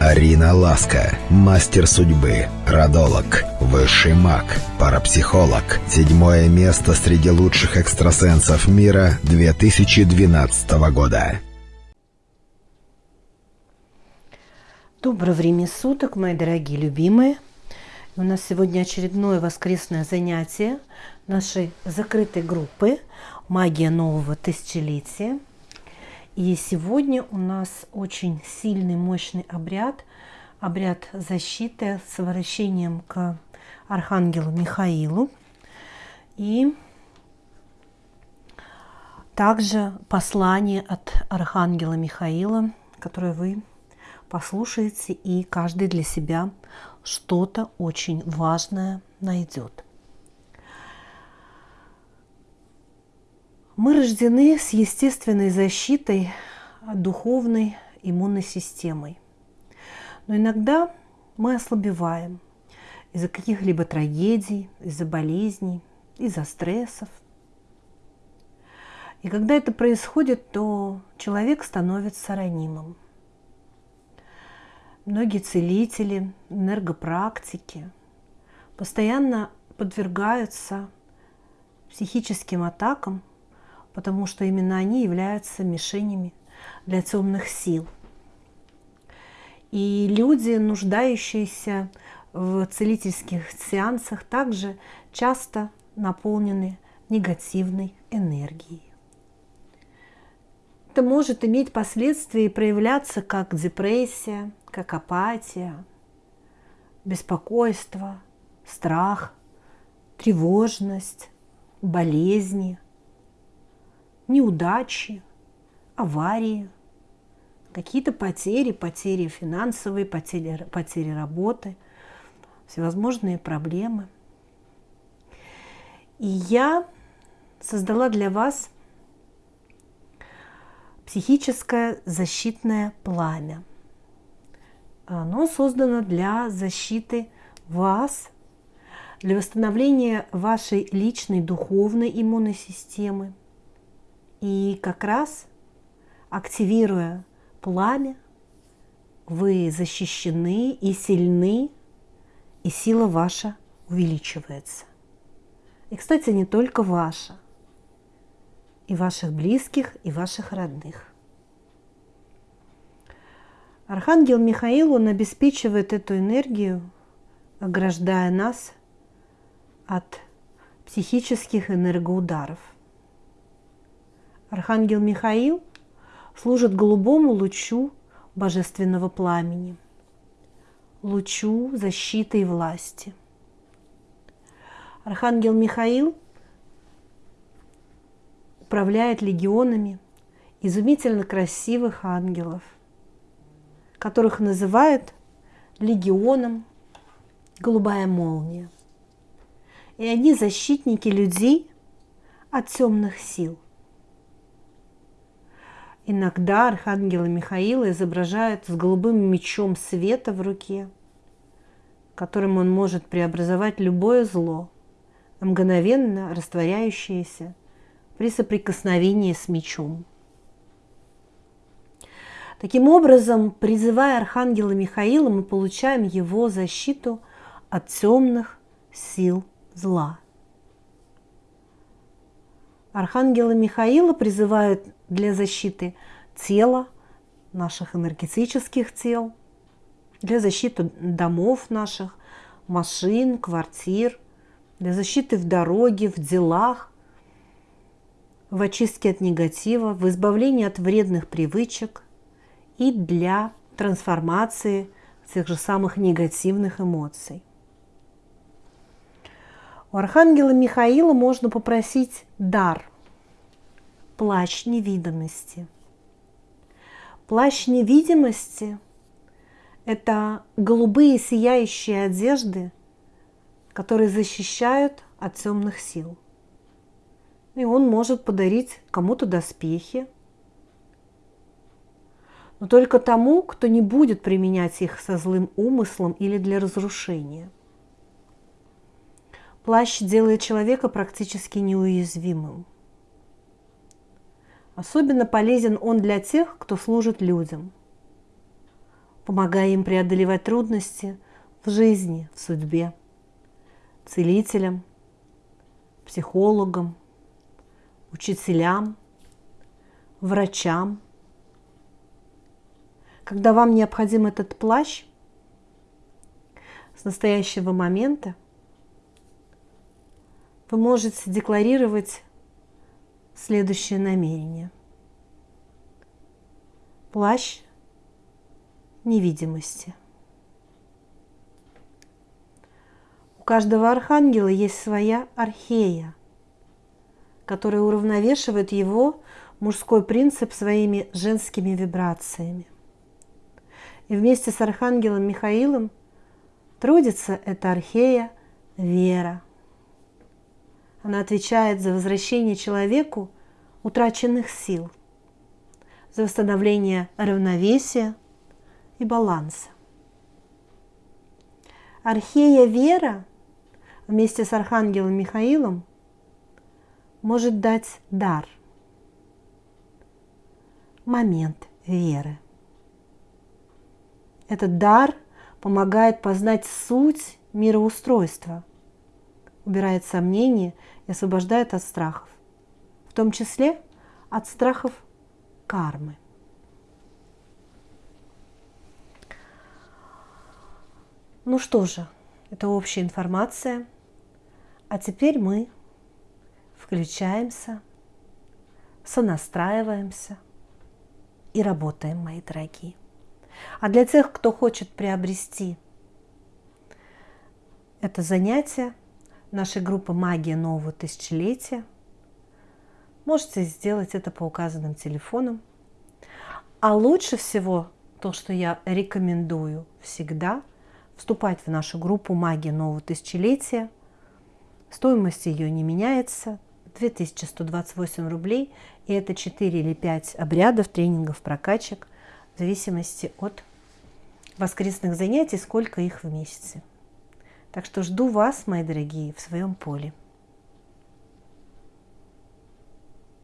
Арина Ласка, мастер судьбы, родолог, высший маг, парапсихолог. Седьмое место среди лучших экстрасенсов мира 2012 года. Доброго времени суток, мои дорогие любимые. У нас сегодня очередное воскресное занятие нашей закрытой группы «Магия нового тысячелетия». И сегодня у нас очень сильный, мощный обряд, обряд защиты с обращением к Архангелу Михаилу. И также послание от Архангела Михаила, которое вы послушаете, и каждый для себя что-то очень важное найдет. Мы рождены с естественной защитой духовной иммунной системой. Но иногда мы ослабеваем из-за каких-либо трагедий, из-за болезней, из-за стрессов. И когда это происходит, то человек становится ранимым. Многие целители, энергопрактики постоянно подвергаются психическим атакам потому что именно они являются мишенями для темных сил. И люди, нуждающиеся в целительских сеансах, также часто наполнены негативной энергией. Это может иметь последствия и проявляться как депрессия, как апатия, беспокойство, страх, тревожность, болезни – неудачи, аварии, какие-то потери, потери финансовые, потери, потери работы, всевозможные проблемы. И я создала для вас психическое защитное пламя. Оно создано для защиты вас, для восстановления вашей личной духовной иммунной системы – и как раз активируя пламя, вы защищены и сильны, и сила ваша увеличивается. И, кстати, не только ваша, и ваших близких, и ваших родных. Архангел Михаил, он обеспечивает эту энергию, ограждая нас от психических энергоударов – Архангел Михаил служит голубому лучу божественного пламени, лучу защиты и власти. Архангел Михаил управляет легионами изумительно красивых ангелов, которых называют легионом голубая молния. И они защитники людей от темных сил – Иногда архангела Михаила изображают с голубым мечом света в руке, которым он может преобразовать любое зло, мгновенно растворяющееся при соприкосновении с мечом. Таким образом, призывая архангела Михаила, мы получаем его защиту от темных сил зла. Архангела Михаила призывают для защиты тела, наших энергетических тел, для защиты домов наших, машин, квартир, для защиты в дороге, в делах, в очистке от негатива, в избавлении от вредных привычек и для трансформации тех же самых негативных эмоций. У архангела Михаила можно попросить дар – плащ невидимости. Плащ невидимости – это голубые сияющие одежды, которые защищают от темных сил. И он может подарить кому-то доспехи, но только тому, кто не будет применять их со злым умыслом или для разрушения. Плащ делает человека практически неуязвимым – Особенно полезен он для тех, кто служит людям. помогая им преодолевать трудности в жизни, в судьбе, целителям, психологам, учителям, врачам. Когда вам необходим этот плащ, с настоящего момента вы можете декларировать следующее намерение. Плащ невидимости. У каждого архангела есть своя архея, которая уравновешивает его мужской принцип своими женскими вибрациями. И вместе с архангелом Михаилом трудится эта архея Вера. Она отвечает за возвращение человеку утраченных сил, за восстановление равновесия и баланса. Архея Вера вместе с Архангелом Михаилом может дать дар, момент веры. Этот дар помогает познать суть мироустройства, убирает сомнения и освобождает от страхов, в том числе от страхов кармы. Ну что же, это общая информация. А теперь мы включаемся, сонастраиваемся и работаем, мои дорогие. А для тех, кто хочет приобрести это занятие нашей группы «Магия нового тысячелетия», можете сделать это по указанным телефонам. А лучше всего то, что я рекомендую всегда – вступать в нашу группу «Магия нового тысячелетия». Стоимость ее не меняется, 2128 рублей, и это 4 или 5 обрядов, тренингов, прокачек, в зависимости от воскресных занятий, сколько их в месяце. Так что жду вас, мои дорогие, в своем поле.